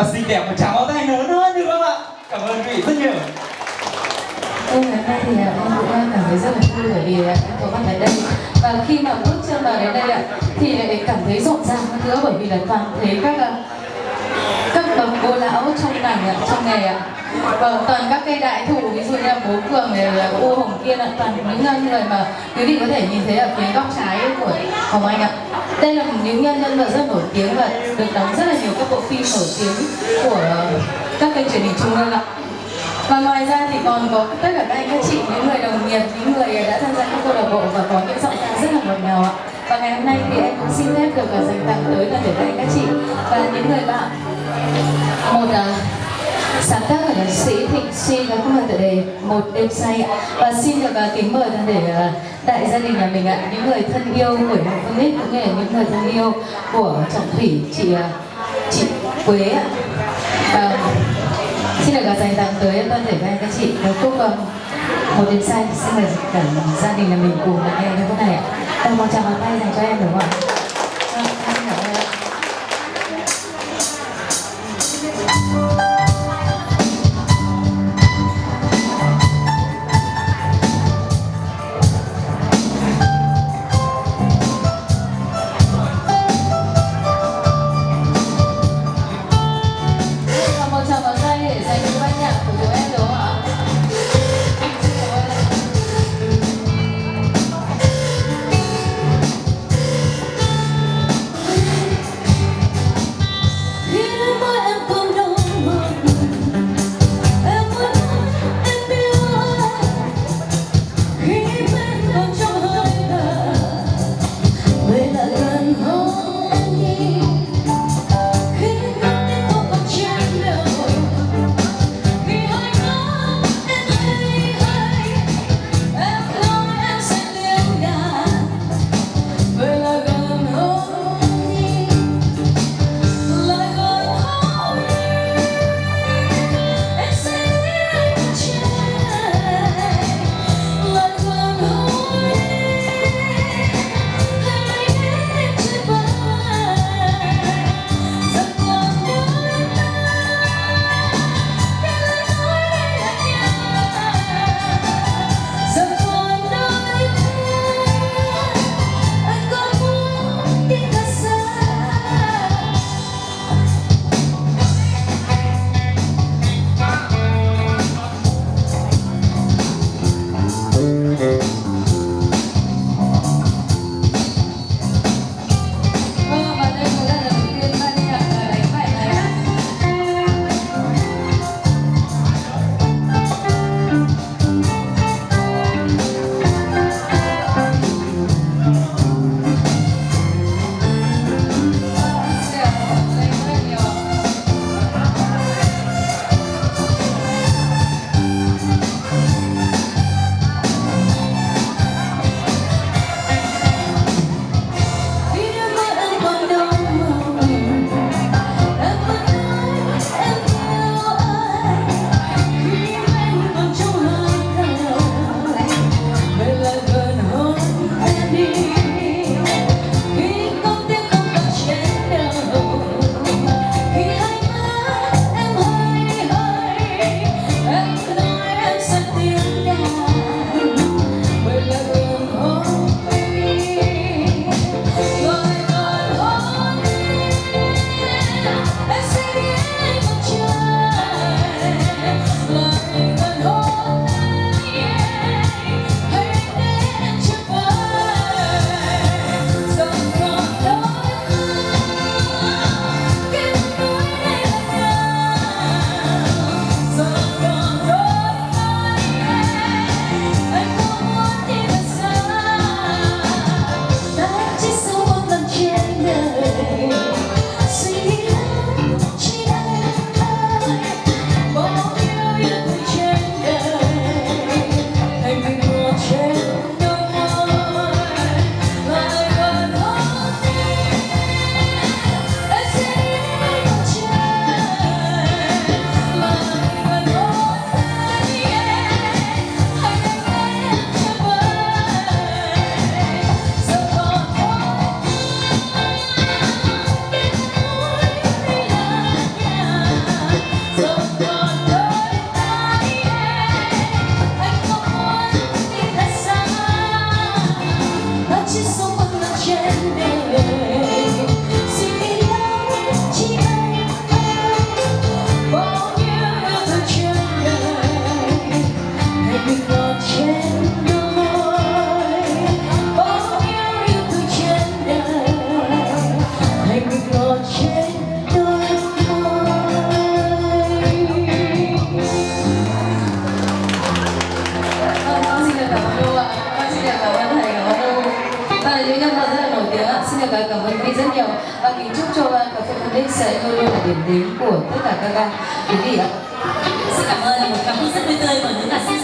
và xinh đẹp một tràng pháo tay lớn hơn được không ạ cảm ơn quý vị rất nhiều. Vâng, ngày hôm nay thì à, em cũng cảm thấy rất là vui bởi vì à, em có mặt tại đây. Và khi mà bước chân vào đến đây ạ thì lại cảm thấy rộn ràng hơn nữa bởi vì là toàn thấy các à, à, các cô lão trong ngành ạ, trong nghề ạ. Vâng toàn các cây đại thụ ví dụ như là bố cường này là u hồng kia là toàn những nhân người mà quý vị có thể nhìn thấy ở phía góc trái của hồng anh ạ. Đây là những nhân nhân vật rất nổi tiếng và được đóng rất là nhiều các bộ phim nổi tiếng của các kênh truyền hình trung ương ạ. Và ngoài ra thì còn có tất cả các anh các chị những người đồng nghiệp những người đã tham gia các câu lạc bộ và có những giọng ca rất là ngọt ngào ạ. Và ngày hôm nay thì em cũng xin phép được à, dành tặng tới toàn thể các anh các chị và những người bạn một uh, sáng tác của nhạc sĩ Thịnh Suy và là tựa đề một đêm say ạ. Và xin được uh, kính mời thân để uh, đại gia đình nhà mình ạ những người thân yêu của Hồng Phương Nít cũng như là những người thân yêu của Trọng Thủy chị uh, chị Quế ạ. Và xin được dành tặng tới toàn thể các anh các chị một khúc uh, một đêm say. Xin mời cả gia đình nhà mình cùng lắng nghe cái khúc này ạ. Và một tràng tay dành cho em đúng không ạ? Và kính chúc cho ờ, cà phê Phân Đích sẽ luôn luôn là điểm đến của tất cả các quý vị ạ. Xin cảm ơn một cảm xúc rất tươi tươi của nữ ca sĩ